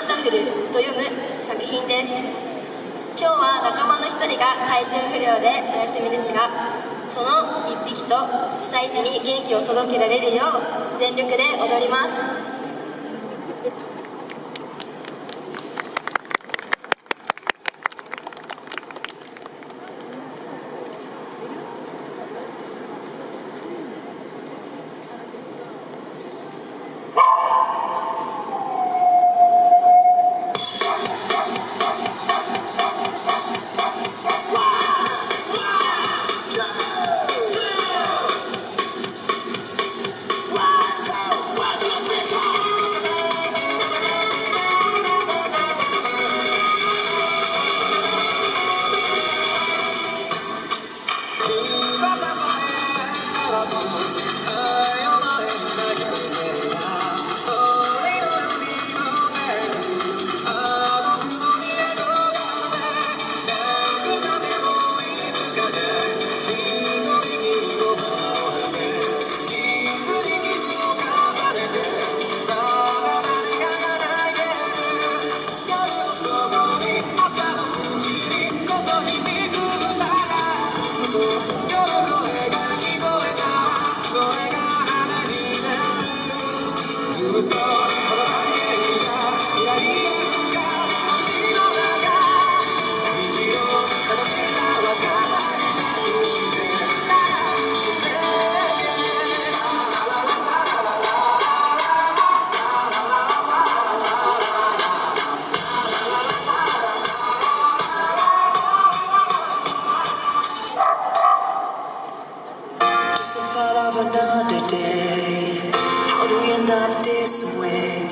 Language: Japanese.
ワンダフル」と読む作品です。今日は仲間の1人が体調不良でお休みですがその1匹と被災地に元気を届けられるよう全力で踊ります。love on my just the thought of another day. How do we end up this way?